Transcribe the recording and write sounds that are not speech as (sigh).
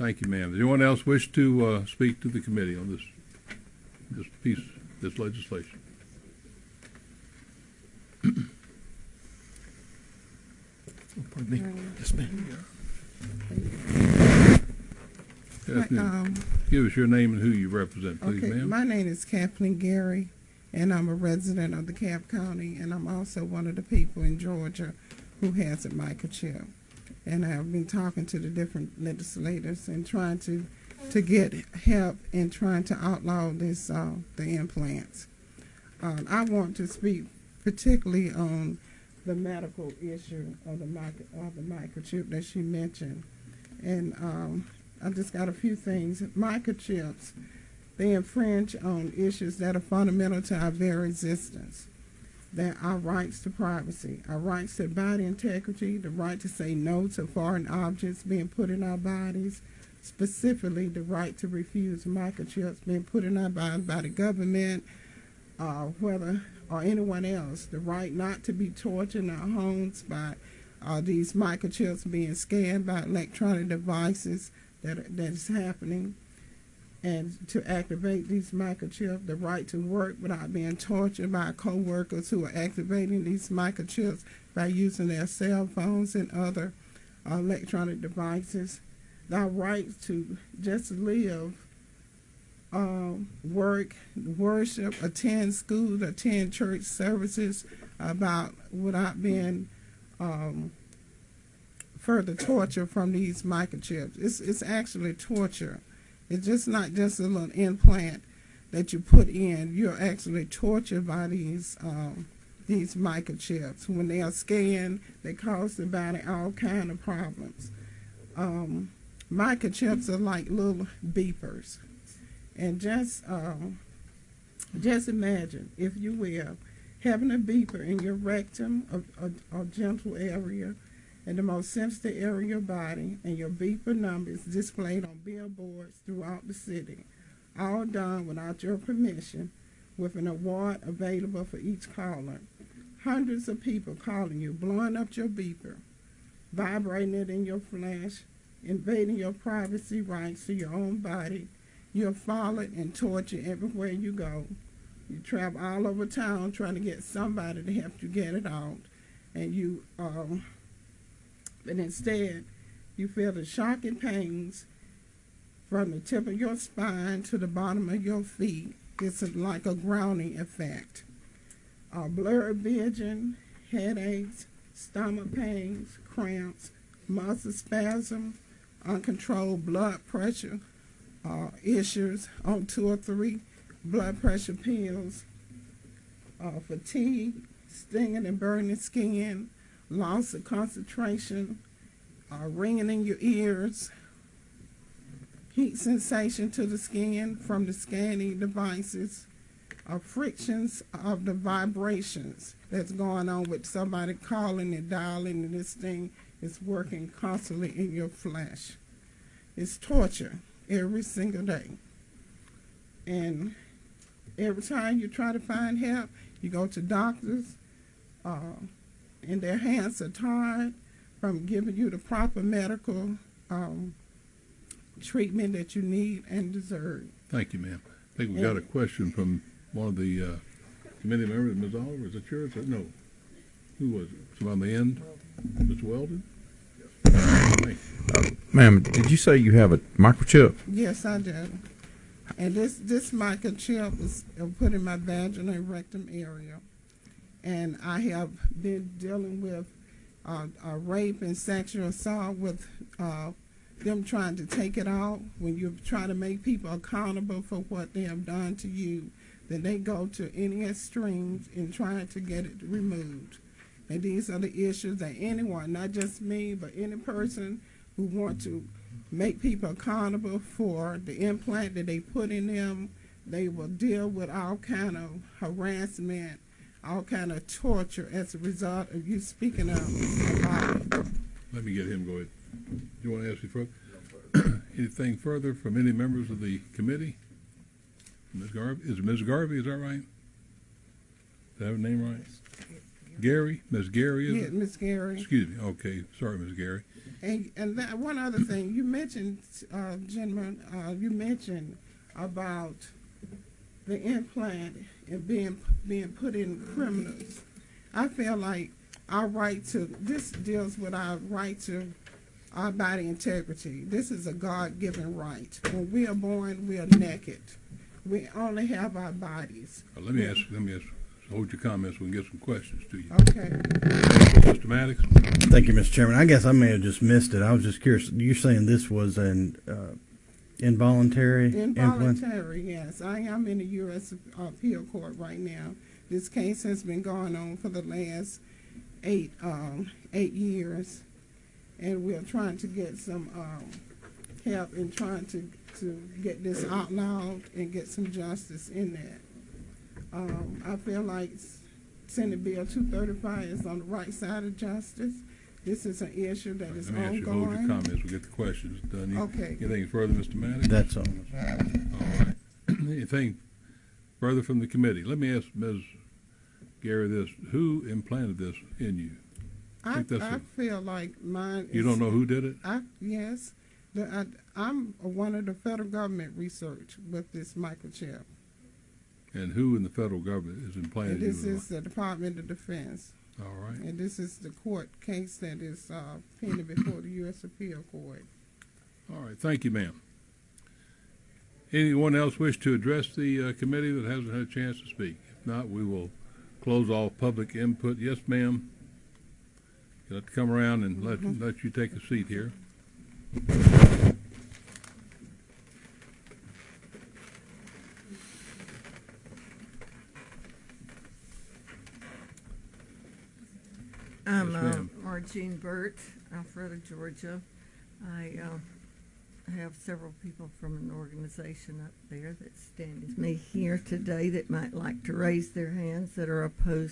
Thank you, ma'am. Does anyone else wish to uh, speak to the committee on this, this piece, this legislation? Pardon me. Yes, ma'am. Good. Um, Give us your name and who you represent, please, okay, ma'am. my name is Kathleen Gary, and I'm a resident of DeKalb County, and I'm also one of the people in Georgia who has a microchip. And I've been talking to the different legislators and trying to to get help in trying to outlaw this uh, the implants. Um, I want to speak particularly on the medical issue of the micro, of the microchip that she mentioned, and um, I just got a few things. Microchips, they infringe on issues that are fundamental to our very existence. That our rights to privacy, our rights to body integrity, the right to say no to foreign objects being put in our bodies, specifically the right to refuse microchips being put in our bodies by the government, uh, whether or anyone else, the right not to be tortured in our homes by uh, these microchips being scanned by electronic devices that that is happening, and to activate these microchips, the right to work without being tortured by co-workers who are activating these microchips by using their cell phones and other uh, electronic devices, the right to just live, um, work, worship, attend school, attend church services, about without being um, further torture from these microchips. It's it's actually torture. It's just not just a little implant that you put in. You're actually tortured by these um, these microchips. When they are scanned, they cause the body all kind of problems. Um, microchips are like little beepers, and just um, just imagine, if you will, having a beeper in your rectum, a, a, a gentle area in the most sensitive area of your body, and your beeper number is displayed on billboards throughout the city, all done without your permission, with an award available for each caller. Hundreds of people calling you, blowing up your beeper, vibrating it in your flesh, invading your privacy rights to your own body. You're followed and tortured everywhere you go. You travel all over town trying to get somebody to help you get it out, and you um, but instead you feel the shocking pains from the tip of your spine to the bottom of your feet. It's like a grounding effect. Uh, blurred vision, headaches, stomach pains, cramps, muscle spasm, uncontrolled blood pressure uh, issues on two or three blood pressure pills, uh, fatigue, stinging and burning skin, loss of concentration, uh, ringing in your ears, heat sensation to the skin from the scanning devices, uh, frictions of the vibrations that's going on with somebody calling and dialing, and this thing is working constantly in your flesh. It's torture every single day. And every time you try to find help, you go to doctors, uh, and their hands are tied from giving you the proper medical um, treatment that you need and deserve. Thank you, ma'am. I think we got a question from one of the uh, committee members, Ms. Oliver, is it yours? No. Who was it? Someone on the end? Mr. Weldon? Thank you. Ma'am, did you say you have a microchip? Yes, I do. And this this microchip is uh, put in my vaginal and rectum area, and I have been dealing with uh, rape and sexual assault with uh, them trying to take it out. When you try to make people accountable for what they have done to you, then they go to any extremes in trying to get it removed. And these are the issues that anyone, not just me, but any person who want to make people accountable for the implant that they put in them. They will deal with all kind of harassment, all kind of torture as a result of you speaking up about it. Let me get him, going. Do you want to ask me further? (clears throat) Anything further from any members of the committee? Ms. Garvey, is Ms. Garvey, is that right? Did I have her name right? Gary, Ms. Gary, is Yeah, it? Miss Gary. Excuse me, okay, sorry, Ms. Gary. And, and that, one other thing, you mentioned, uh, gentlemen, uh, you mentioned about the implant and being, being put in criminals. I feel like our right to, this deals with our right to our body integrity. This is a God-given right. When we are born, we are naked. We only have our bodies. Uh, Let me ask, let me ask, hold your comments, we can get some questions to you. Okay. Mr. Maddox? Thank you, Mr. Chairman. I guess I may have just missed it. I was just curious. You're saying this was an uh, involuntary? Involuntary, yes. I am in the U.S. appeal court right now. This case has been going on for the last eight, um, eight years. And we're trying to get some, um, help in trying to, to get this outlawed and get some justice in that. Um, I feel like Senate Bill two thirty-five is on the right side of justice. This is an issue that is Let me ask you, hold your ongoing. comments, we'll get the questions done. You- Okay. Anything further, Mr. Maddox? That's all. All right. (clears throat) Anything further from the committee? Let me ask Ms. Gary this, who implanted this in you? I, think that's I a- feel like mine is. You don't know who did it? I, yes, the, I, I'm one of the federal government research with this microchip. And who in the federal government is And implanting you? this is the Department of Defense. All right. And this is the court case that is, uh, pending before the U.S. Appeal Court. All right, thank you, ma'am. Anyone else wish to address the uh, committee that hasn't had a chance to speak? If not, we will close all public input. Yes, ma'am. You'll have to come around and let, let you take a seat here. I'm Yes, uh. Margene Burt, Alpharetta, Georgia. I uh, have several people from an organization up there that stand with me here today that might like to raise their hands that are opposed